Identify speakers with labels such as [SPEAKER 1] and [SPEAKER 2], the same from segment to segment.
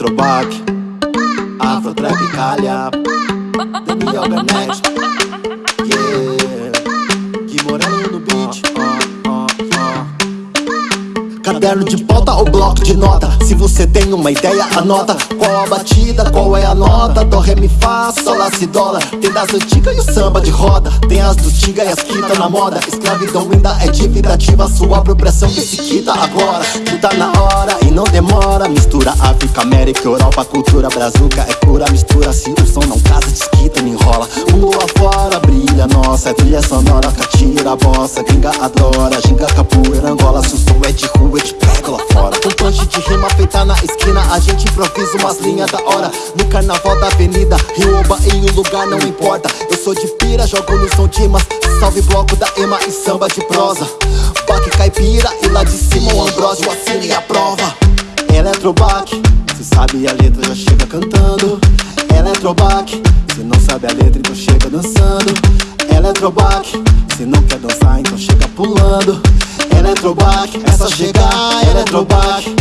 [SPEAKER 1] Eletrobac Afrotropicália Daniel Garnett Yeah. Gui Moreno no beat Caderno de pauta ou bloco de nota? Se você tem uma ideia, anota. Qual a batida, qual é a nota? Dó, ré, mi, fá, sol, lá, si, dólar Tem das antigas e o samba de roda. Tem as do tiga e as que tá na moda. Escravidão ainda é dívida ativa Sua apropriação que se quita agora. Tu tá na hora e não demora África, América, Europa Cultura brazuca é cura Mistura. Se o som não casa, desquita, não enrola. Mundo fora brilha, nossa Trilha sonora, catira a bossa Gringa adora, ginga, capoeira, Angola Se o som é de rua eu te pego lá fora. Com punch de rima feita na esquina A gente improvisa umas linhas da hora. No carnaval da avenida Rio ou o lugar não importa. Eu sou de pira, jogo no som de Salve bloco da Ema e samba de prosa. Baque caipira e lá de cima o Ambrósio assina e aprova. Eletrobaque, se sabe a letra já chega cantando. Eletrobaque, se não sabe a letra então chega dançando. Eletrobaque, se não quer dançar então chega pulando. Eletrobac, é só chegar, Eletrobac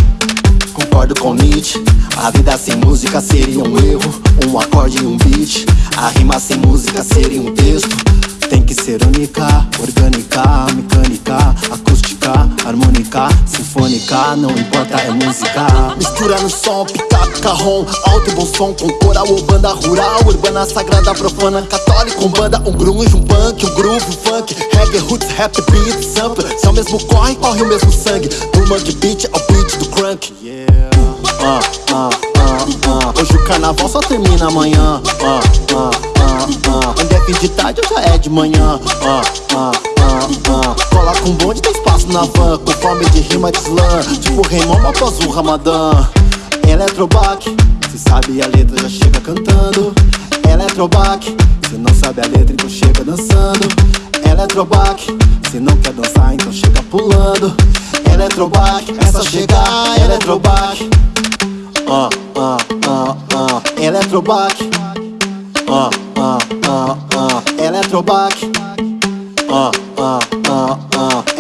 [SPEAKER 1] Concordo com Nietzsche A vida sem música seria um erro. Um acorde e um beat A rima sem música seria um texto sinfônica Não importa, é música. Mistura no som, pica, carrom Alto e bom som com coral ou banda rural Urbana, sagrada, profana, católica Um banda, um grunge, um punk, um groove, um funk Reggae, roots, rap, beat, sample Se é o mesmo corre, corre o mesmo sangue. Do mangue beat ao beat do crunk. Yeah. uh, uh, uh, Hoje o carnaval só termina amanhã. Onde é fim de tarde ou já é de manhã. Cola com bonde, tem espaço na van Com fome de rima de slam. Tipo Raymond após o Ramadã. Eletrobac, se sabe a letra já chega cantando. Eletrobac, se não sabe a letra então chega dançando. Eletrobac, se não quer dançar então chega pulando. Eletrobac, é só chegar Eletrobac uh, uh, uh, uh. Eletrobac uh, uh, uh, uh. Eletrobac.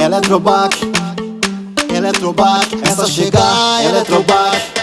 [SPEAKER 1] Eletrobac Eletrobac, é só chegar Eletrobac